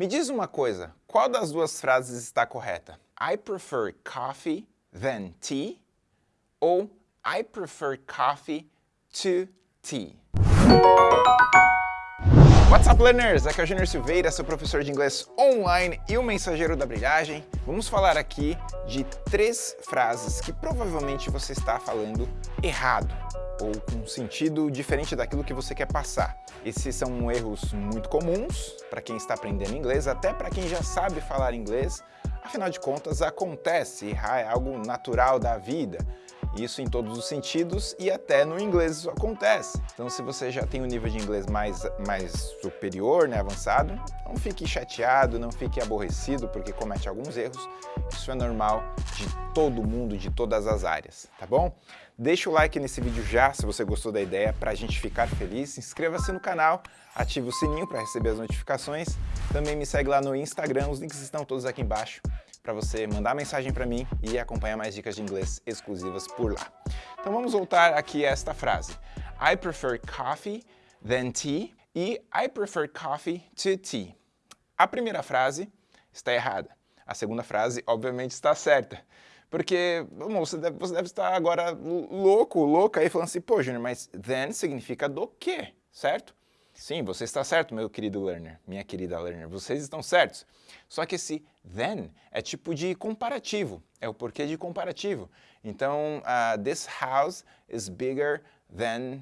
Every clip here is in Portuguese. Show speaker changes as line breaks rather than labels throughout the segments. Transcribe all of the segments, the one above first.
Me diz uma coisa, qual das duas frases está correta? I prefer coffee than tea ou I prefer coffee to tea? What's up, learners? Aqui é o Junior Silveira, seu professor de inglês online e o mensageiro da brilhagem. Vamos falar aqui de três frases que provavelmente você está falando errado ou com sentido diferente daquilo que você quer passar. Esses são erros muito comuns para quem está aprendendo inglês, até para quem já sabe falar inglês. Afinal de contas, acontece, errar é algo natural da vida. Isso em todos os sentidos e até no inglês isso acontece. Então se você já tem um nível de inglês mais, mais superior, né, avançado, não fique chateado, não fique aborrecido porque comete alguns erros. Isso é normal de todo mundo, de todas as áreas, tá bom? Deixa o like nesse vídeo já, se você gostou da ideia, para a gente ficar feliz. Inscreva-se no canal, ative o sininho para receber as notificações. Também me segue lá no Instagram, os links estão todos aqui embaixo para você mandar mensagem para mim e acompanhar mais dicas de inglês exclusivas por lá. Então vamos voltar aqui a esta frase. I prefer coffee than tea e I prefer coffee to tea. A primeira frase está errada. A segunda frase, obviamente, está certa. Porque, você, deve, você deve estar agora louco, louca aí, falando assim, pô, Júnior, mas then significa do quê, certo? Sim, você está certo, meu querido learner, minha querida learner, vocês estão certos. Só que esse then é tipo de comparativo, é o porquê de comparativo. Então, uh, this house is bigger than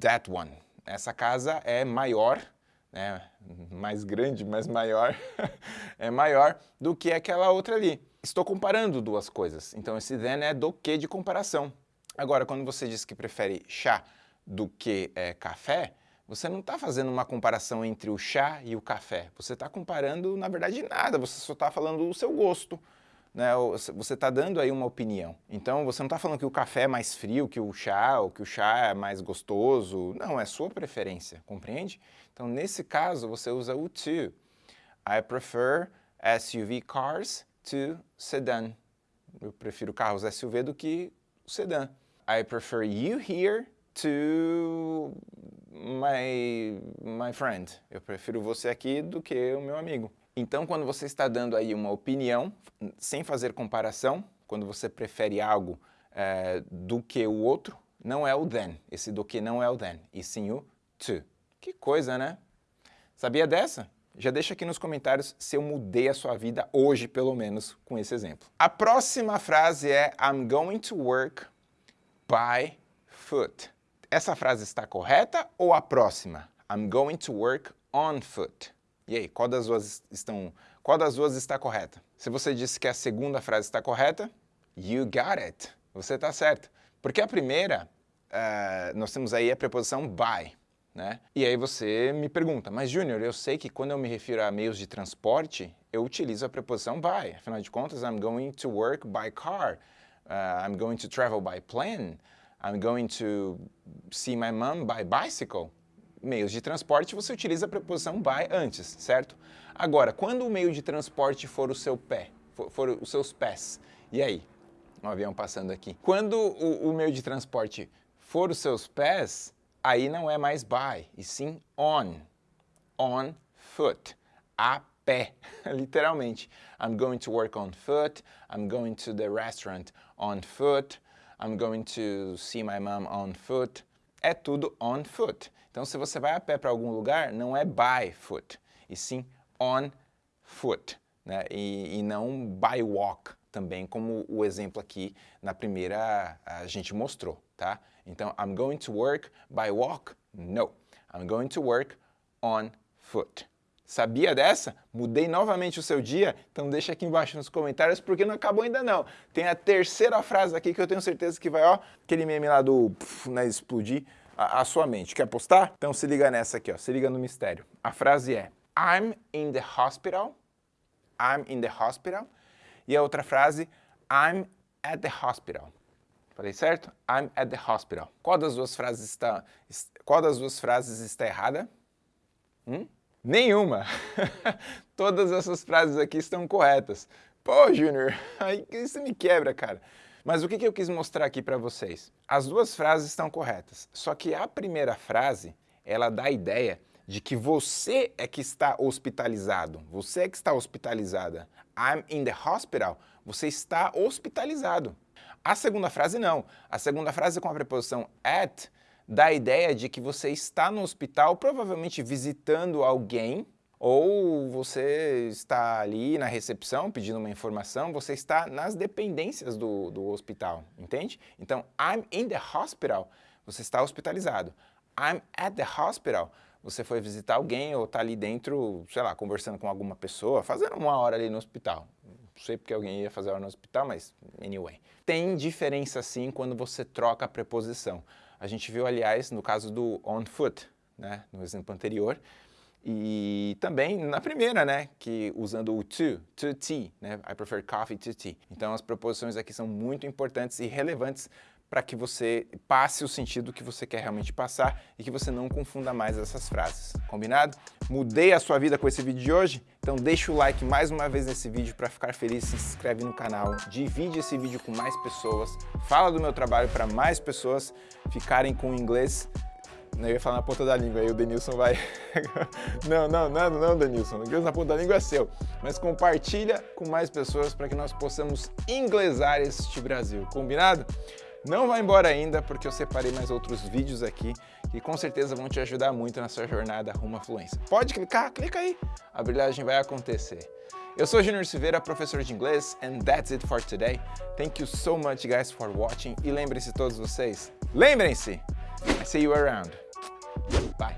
that one. Essa casa é maior, né, mais grande, mais maior, é maior do que aquela outra ali. Estou comparando duas coisas, então esse then é do que de comparação. Agora, quando você diz que prefere chá do que é, café, você não está fazendo uma comparação entre o chá e o café. Você está comparando, na verdade, nada. Você só está falando o seu gosto. Né? Você está dando aí uma opinião. Então, você não está falando que o café é mais frio que o chá, ou que o chá é mais gostoso. Não, é sua preferência, compreende? Então, nesse caso, você usa o to. I prefer SUV cars to sedan. Eu prefiro carros SUV do que sedã. I prefer you here to my, my friend. Eu prefiro você aqui do que o meu amigo. Então, quando você está dando aí uma opinião, sem fazer comparação, quando você prefere algo é, do que o outro, não é o then. Esse do que não é o then, e sim o to. Que coisa, né? Sabia dessa? Já deixa aqui nos comentários se eu mudei a sua vida hoje, pelo menos, com esse exemplo. A próxima frase é I'm going to work by foot. Essa frase está correta ou a próxima? I'm going to work on foot. E aí, qual das duas, estão, qual das duas está correta? Se você disse que a segunda frase está correta, you got it. Você está certo. Porque a primeira, uh, nós temos aí a preposição by. Né? E aí você me pergunta, mas Júnior, eu sei que quando eu me refiro a meios de transporte, eu utilizo a preposição by. Afinal de contas, I'm going to work by car. Uh, I'm going to travel by plane. I'm going to see my mom by bicycle. Meios de transporte, você utiliza a preposição by antes, certo? Agora, quando o meio de transporte for o seu pé, for, for os seus pés, e aí? Um avião passando aqui. Quando o, o meio de transporte for os seus pés, aí não é mais by, e sim on. On foot. A pé, literalmente. I'm going to work on foot, I'm going to the restaurant on foot, I'm going to see my mom on foot. É tudo on foot. Então, se você vai a pé para algum lugar, não é by foot, e sim on foot, né? e, e não by walk também, como o exemplo aqui na primeira a gente mostrou, tá? Então, I'm going to work by walk? No. I'm going to work on foot. Sabia dessa? Mudei novamente o seu dia? Então deixa aqui embaixo nos comentários, porque não acabou ainda não. Tem a terceira frase aqui que eu tenho certeza que vai, ó, aquele meme lá do pff, né, explodir a, a, sua mente. Quer postar? Então se liga nessa aqui, ó, se liga no mistério. A frase é I'm in the hospital, I'm in the hospital. E a outra frase, I'm at the hospital. Falei certo? I'm at the hospital. Qual das duas frases está, qual das duas frases está errada? Hum? Nenhuma. Todas essas frases aqui estão corretas. Pô, Júnior, aí isso me quebra, cara. Mas o que, que eu quis mostrar aqui para vocês? As duas frases estão corretas, só que a primeira frase, ela dá a ideia de que você é que está hospitalizado, você é que está hospitalizada. I'm in the hospital, você está hospitalizado. A segunda frase não. A segunda frase com a preposição at dá a ideia de que você está no hospital, provavelmente visitando alguém, ou você está ali na recepção pedindo uma informação, você está nas dependências do, do hospital, entende? Então, I'm in the hospital, você está hospitalizado. I'm at the hospital, você foi visitar alguém ou está ali dentro, sei lá, conversando com alguma pessoa, fazendo uma hora ali no hospital. Não sei porque alguém ia fazer hora no hospital, mas anyway. Tem diferença sim quando você troca a preposição. A gente viu, aliás, no caso do on foot, né, no exemplo anterior, e também na primeira, né, que usando o to, to tea, né, I prefer coffee to tea. Então as preposições aqui são muito importantes e relevantes para que você passe o sentido que você quer realmente passar e que você não confunda mais essas frases, combinado? Mudei a sua vida com esse vídeo de hoje? Então deixa o like mais uma vez nesse vídeo para ficar feliz, se inscreve no canal, divide esse vídeo com mais pessoas, fala do meu trabalho para mais pessoas ficarem com o inglês eu ia falar na ponta da língua, aí o Denilson vai... não, não, não, não, Denilson, inglês na ponta da língua é seu. Mas compartilha com mais pessoas para que nós possamos inglesar este Brasil, combinado? Não vai embora ainda, porque eu separei mais outros vídeos aqui que com certeza vão te ajudar muito na sua jornada rumo à fluência. Pode clicar? Clica aí, a brilhagem vai acontecer. Eu sou Junior Silveira, professor de inglês, and that's it for today. Thank you so much guys for watching, e lembrem-se todos vocês, lembrem-se, I see you around. Bye.